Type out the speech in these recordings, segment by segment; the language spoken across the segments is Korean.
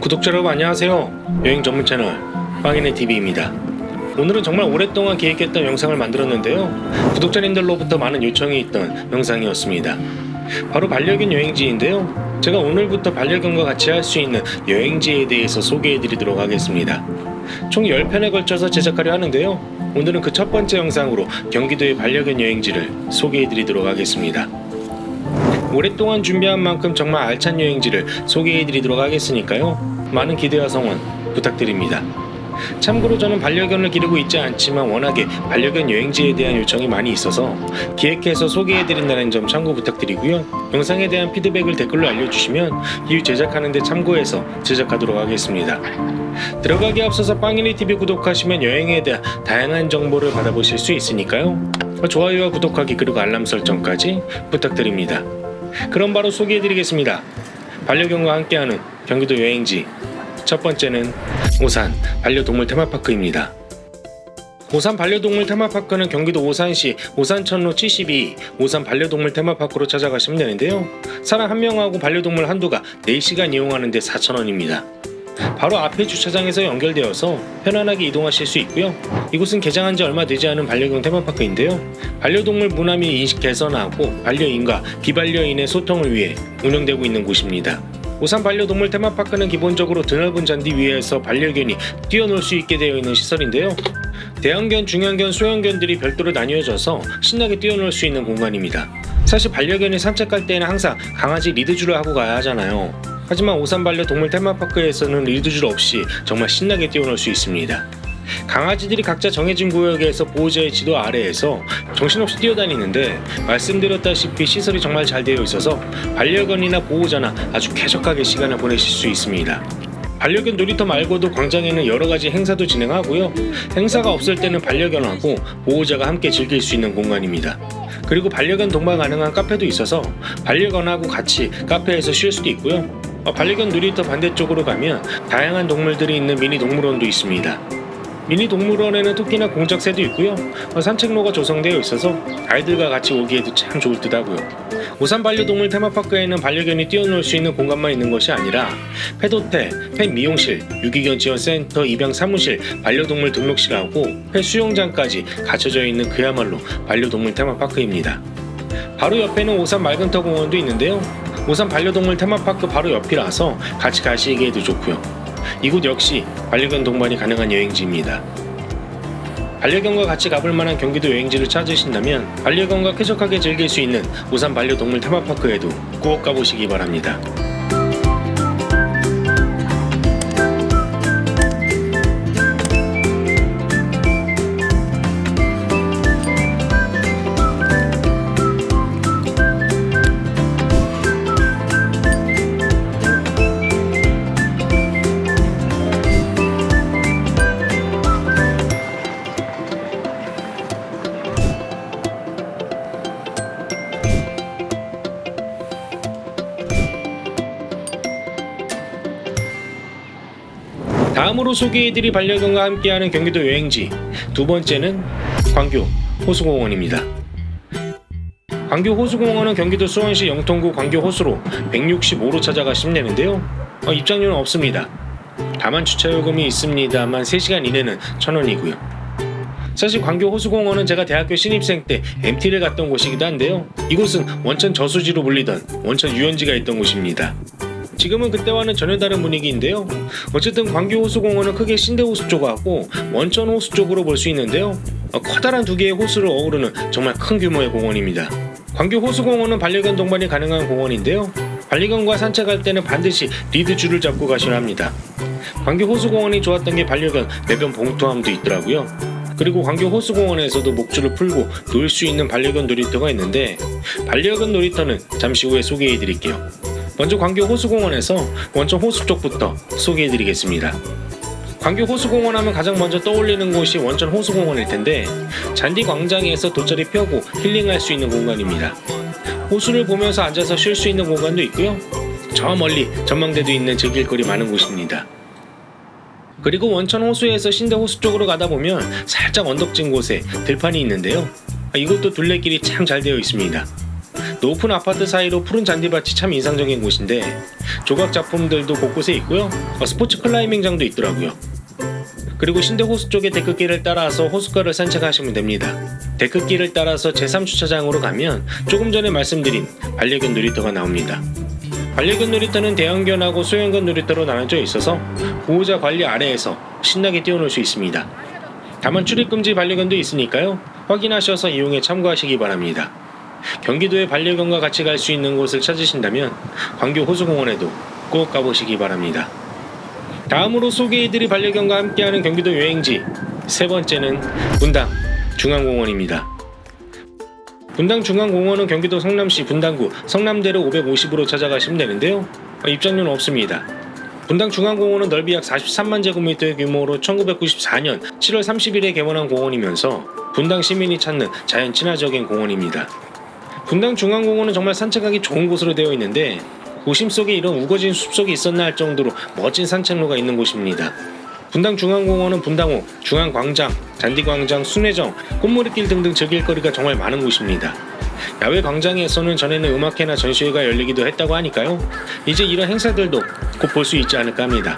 구독자 여러분 안녕하세요. 여행 전문 채널 빵이네 TV입니다. 오늘은 정말 오랫동안 기획했던 영상을 만들었는데요. 구독자님들로부터 많은 요청이 있던 영상이었습니다. 바로 반려견 여행지인데요. 제가 오늘부터 반려견과 같이 할 수 있는 여행지에 대해서 소개해 드리도록 하겠습니다. 총 10편에 걸쳐서 제작하려 하는데요. 오늘은 그 첫 번째 영상으로 경기도의 반려견 여행지를 소개해 드리도록 하겠습니다 오랫동안 준비한 만큼 정말 알찬 여행지를 소개해 드리도록 하겠으니까요. 많은 기대와 성원 부탁드립니다. 참고로 저는 반려견을 기르고 있지 않지만 워낙에 반려견 여행지에 대한 요청이 많이 있어서 기획해서 소개해 드린다는 점 참고 부탁드리고요. 영상에 대한 피드백을 댓글로 알려주시면 이후 제작하는 데 참고해서 제작하도록 하겠습니다. 들어가기 앞서서 빵이니 TV 구독하시면 여행에 대한 다양한 정보를 받아보실 수 있으니까요. 좋아요와 구독하기 그리고 알람 설정까지 부탁드립니다. 그럼 바로 소개해드리겠습니다. 반려견과 함께하는 경기도 여행지 첫 번째는 오산 반려동물 테마파크입니다. 오산 반려동물 테마파크는 경기도 오산시 오산천로 72 오산 반려동물 테마파크로 찾아가시면 되는데요. 사람 한 명하고 반려동물 한두가 4시간 이용하는데 4,000원입니다. 바로 앞에 주차장에서 연결되어서 편안하게 이동하실 수 있고요. 이곳은 개장한 지 얼마 되지 않은 반려견 테마파크인데요. 반려동물 문화 및 인식 개선하고 반려인과 비반려인의 소통을 위해 운영되고 있는 곳입니다. 오산 반려동물 테마파크는 기본적으로 드넓은 잔디 위에서 반려견이 뛰어놀 수 있게 되어 있는 시설인데요. 대형견, 중형견, 소형견들이 별도로 나뉘어져서 신나게 뛰어놀 수 있는 공간입니다. 사실 반려견이 산책할 때는 항상 강아지 리드줄을 하고 가야 하잖아요. 하지만 오산 반려 동물 테마파크에서는 리드줄 없이 정말 신나게 뛰어놀 수 있습니다. 강아지들이 각자 정해진 구역에서 보호자의 지도 아래에서 정신없이 뛰어다니는데 말씀드렸다시피 시설이 정말 잘 되어 있어서 반려견이나 보호자나 아주 쾌적하게 시간을 보내실 수 있습니다. 반려견 놀이터 말고도 광장에는 여러가지 행사도 진행하고요. 행사가 없을 때는 반려견하고 보호자가 함께 즐길 수 있는 공간입니다. 그리고 반려견 동반 가능한 카페도 있어서 반려견하고 같이 카페에서 쉴 수도 있고요. 어, 반려견 놀이터 반대쪽으로 가면 다양한 동물들이 있는 미니 동물원도 있습니다. 미니 동물원에는 토끼나 공작새도 있고요. 어, 산책로가 조성되어 있어서 아이들과 같이 오기에도 참 좋을 듯 하고요. 오산 반려동물 테마파크에는 반려견이 뛰어놀 수 있는 공간만 있는 것이 아니라 펫호텔, 펫 미용실, 유기견 지원센터, 입양 사무실, 반려동물 등록실하고 펫 수영장까지 갖춰져 있는 그야말로 반려동물 테마파크입니다. 바로 옆에는 오산 맑은터 공원도 있는데요. 오산 반려동물 테마파크 바로 옆이라서 같이 가시기에도 좋고요. 이곳 역시 반려견 동반이 가능한 여행지입니다. 반려견과 같이 가볼 만한 경기도 여행지를 찾으신다면 반려견과 쾌적하게 즐길 수 있는 오산 반려동물 테마파크에도 꼭 가보시기 바랍니다. 다음으로 소개해드릴 반려견과 함께하는 경기도 여행지 두 번째는 광교 호수공원입니다. 광교 호수공원은 경기도 수원시 영통구 광교 호수로 165로 찾아가 시면 되는데요. 어, 입장료는 없습니다. 다만 주차요금이 있습니다만 3시간 이내는 1000원이고요. 사실 광교 호수공원은 제가 대학교 신입생 때 MT를 갔던 곳이기도 한데요. 이곳은 원천 저수지로 불리던 원천 유원지가 있던 곳입니다. 지금은 그때와는 전혀 다른 분위기인데요. 어쨌든 광교 호수공원은 크게 신대 호수 쪽하고 원천 호수 쪽으로 볼 수 있는데요. 어, 커다란 두 개의 호수를 어우르는 정말 큰 규모의 공원입니다. 광교 호수공원은 반려견 동반이 가능한 공원인데요. 반려견과 산책할 때는 반드시 리드줄을 잡고 가셔야 합니다. 광교 호수공원이 좋았던 게 반려견 내변 봉투함도 있더라고요. 그리고 광교 호수공원에서도 목줄을 풀고 놀 수 있는 반려견 놀이터가 있는데 반려견 놀이터는 잠시 후에 소개해 드릴게요. 먼저 광교 호수공원에서 원천 호수 쪽부터 소개해 드리겠습니다. 광교 호수공원 하면 가장 먼저 떠올리는 곳이 원천 호수공원일 텐데 잔디 광장에서 돗자리 펴고 힐링할 수 있는 공간입니다. 호수를 보면서 앉아서 쉴 수 있는 공간도 있고요. 저 멀리 전망대도 있는 즐길거리 많은 곳입니다. 그리고 원천 호수에서 신대 호수 쪽으로 가다 보면 살짝 언덕진 곳에 들판이 있는데요. 이곳도 둘레길이 참 잘 되어 있습니다. 높은 아파트 사이로 푸른 잔디밭이 참 인상적인 곳인데 조각 작품들도 곳곳에 있고요. 어, 스포츠 클라이밍장도 있더라고요. 그리고 신대 호수 쪽의 데크길을 따라서 호숫가를 산책하시면 됩니다. 데크길을 따라서 제3주차장으로 가면 조금 전에 말씀드린 반려견 놀이터가 나옵니다. 반려견 놀이터는 대형견하고 소형견 놀이터로 나눠져 있어서 보호자 관리 아래에서 신나게 뛰어놀 수 있습니다. 다만 출입금지 반려견도 있으니까요. 확인하셔서 이용에 참고하시기 바랍니다. 경기도에 반려견과 같이 갈 수 있는 곳을 찾으신다면 광교 호수공원에도 꼭 가보시기 바랍니다. 다음으로 소개해드릴 반려견과 함께하는 경기도 여행지 세 번째는 분당 중앙공원입니다. 분당 중앙공원은 경기도 성남시 분당구 성남대로 550으로 찾아가시면 되는데요. 어, 입장료는 없습니다. 분당 중앙공원은 넓이 약 43만 제곱미터의 규모로 1994년 7월 30일에 개원한 공원이면서 분당 시민이 찾는 자연 친화적인 공원입니다. 분당 중앙공원은 정말 산책하기 좋은 곳으로 되어 있는데 도심 속에 이런 우거진 숲속이 있었나 할 정도로 멋진 산책로가 있는 곳입니다. 분당 중앙공원은 분당호, 중앙광장, 잔디광장, 순회정, 꽃무리길 등등 즐길 거리가 정말 많은 곳입니다. 야외 광장에서는 전에는 음악회나 전시회가 열리기도 했다고 하니까요. 이제 이런 행사들도 곧 볼 수 있지 않을까 합니다.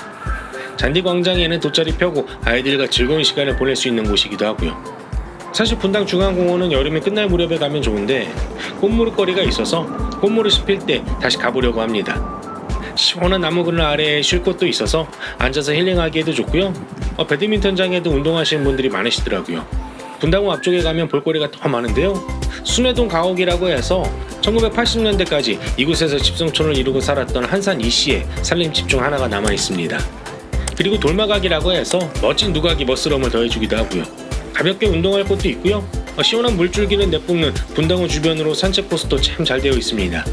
잔디광장에는 돗자리 펴고 아이들과 즐거운 시간을 보낼 수 있는 곳이기도 하고요. 사실 분당 중앙공원은 여름이 끝날 무렵에 가면 좋은데 꽃무릇거리가 있어서 꽃무릇이 필 때 다시 가보려고 합니다. 시원한 나무 그늘 아래에 쉴 곳도 있어서 앉아서 힐링하기에도 좋고요. 어, 배드민턴장에도 운동하시는 분들이 많으시더라고요. 분당호 앞쪽에 가면 볼거리가 더 많은데요. 순회동 가옥이라고 해서 1980년대까지 이곳에서 집성촌을 이루고 살았던 한산 이씨의 살림집 중 하나가 남아 있습니다. 그리고 돌마각이라고 해서 멋진 누각이 멋스러움을 더해주기도 하고요. 가볍게 운동할 곳도 있고요. 어, 시원한 물줄기를 내뿜는 분당호 주변으로 산책 코스도 참 잘 되어 있습니다.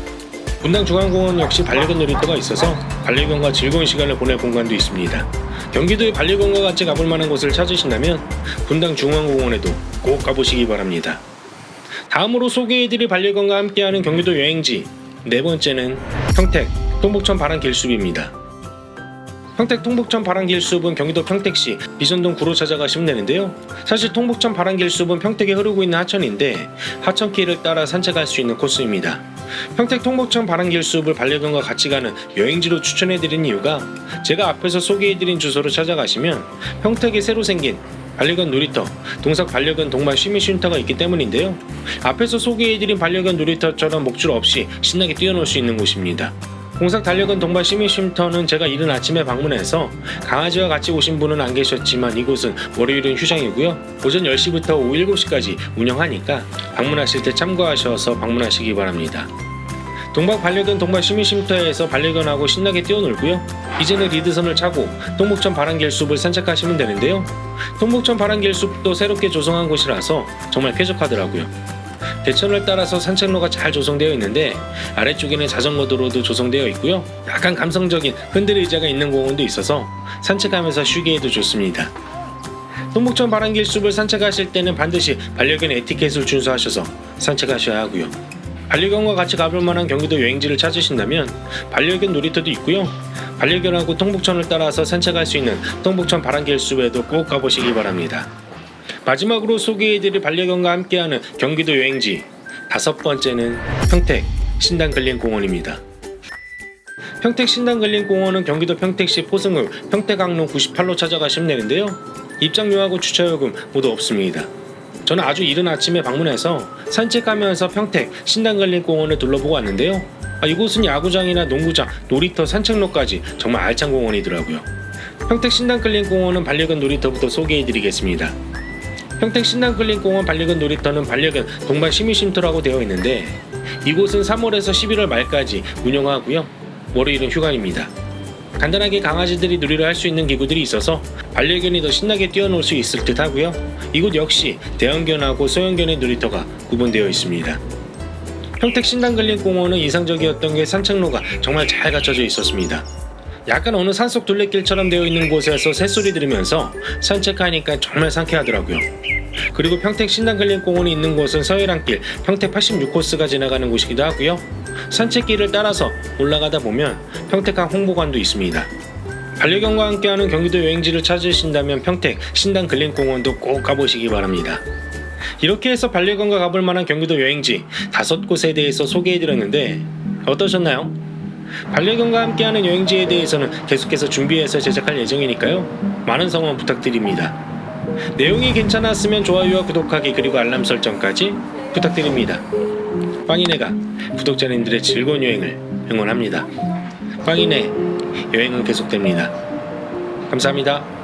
분당 중앙공원 역시 반려견 놀이터가 있어서 반려견과 즐거운 시간을 보낼 공간도 있습니다. 경기도에 반려견과 같이 가볼 만한 곳을 찾으신다면 분당 중앙공원에도 꼭 가보시기 바랍니다. 다음으로 소개해드릴 반려견과 함께하는 경기도 여행지 네 번째는 평택 동북천 바람 길숲입니다. 평택 통북천 바람길 숲은 경기도 평택시 비전동 구로 찾아가 시면 되는데요. 사실 통북천 바람길 숲은 평택에 흐르고 있는 하천인데 하천길을 따라 산책할 수 있는 코스입니다. 평택 통북천 바람길 숲을 반려견과 같이 가는 여행지로 추천해드린 이유가 제가 앞에서 소개해드린 주소로 찾아가시면 평택에 새로 생긴 반려견 놀이터, 동삭 반려견 동반 쉬미 쉼터가 있기 때문인데요. 앞에서 소개해드린 반려견 놀이터처럼 목줄 없이 신나게 뛰어놀 수 있는 곳입니다. 공삭 달력은 동반 시민 쉼터는 제가 이른 아침에 방문해서 강아지와 같이 오신 분은 안 계셨지만 이곳은 월요일은 휴장이고요. 오전 10시부터 오후 7시까지 운영하니까 방문하실 때 참고하셔서 방문하시기 바랍니다. 동박 반려견 동반 시민쉼터에서 반려견하고 신나게 뛰어놀고요. 이제는 리드선을 차고 동북천 바람길숲을 산책하시면 되는데요. 동북천 바람길숲도 새롭게 조성한 곳이라서 정말 쾌적하더라고요. 대천을 따라서 산책로가 잘 조성되어 있는데 아래쪽에는 자전거 도로도 조성되어 있고요. 약간 감성적인 흔들 의자가 있는 공원도 있어서 산책하면서 쉬기에도 좋습니다. 동북천 바람길 숲을 산책하실 때는 반드시 반려견 에티켓을 준수하셔서 산책하셔야 하고요. 반려견과 같이 가볼 만한 경기도 여행지를 찾으신다면 반려견 놀이터도 있고요. 반려견하고 통북천을 따라서 산책할 수 있는 통북천 바람길 숲에도 꼭 가보시기 바랍니다. 마지막으로 소개해드릴 반려견과 함께하는 경기도 여행지 다섯 번째는 평택 신당근린공원입니다. 평택 신당근린공원은 경기도 평택시 포승읍 평택항로 98로 찾아가시면 되는데요. 입장료하고 주차요금 모두 없습니다. 저는 아주 이른 아침에 방문해서 산책하면서 평택 신당근린공원을 둘러보고 왔는데요. 아, 이곳은 야구장이나 농구장, 놀이터, 산책로까지 정말 알찬 공원이더라고요. 평택 신당근린공원은 반려견 놀이터부터 소개해드리겠습니다. 평택 신당클린공원 반려견 놀이터는 반려견 동반 시민쉼터라고 되어 있는데 이곳은 3월에서 11월 말까지 운영하고요. 월요일은 휴관입니다. 간단하게 강아지들이 놀이를 할 수 있는 기구들이 있어서 반려견이 더 신나게 뛰어놀 수 있을 듯 하고요. 이곳 역시 대형견하고 소형견의 놀이터가 구분되어 있습니다. 평택 신당근린공원은 이상적이었던 게 산책로가 정말 잘 갖춰져 있었습니다. 약간 어느 산속 둘레길처럼 되어 있는 곳에서 새소리 들으면서 산책하니까 정말 상쾌하더라고요. 그리고 평택 신당근린공원이 있는 곳은 서해랑길 평택 86코스가 지나가는 곳이기도 하고요. 산책길을 따라서 올라가다 보면 평택항 홍보관도 있습니다. 반려견과 함께하는 경기도 여행지를 찾으신다면 평택 신당근린공원도 꼭 가보시기 바랍니다. 이렇게 해서 반려견과 가볼 만한 경기도 여행지 다섯 곳에 대해서 소개해드렸는데 어떠셨나요? 반려견과 함께하는 여행지에 대해서는 계속해서 준비해서 제작할 예정이니까요. 많은 성원 부탁드립니다. 내용이 괜찮았으면 좋아요와 구독하기 그리고 알람 설정까지 부탁드립니다. 빵이네가 구독자님들의 즐거운 여행을 응원합니다. 빵이네 여행은 계속됩니다. 감사합니다.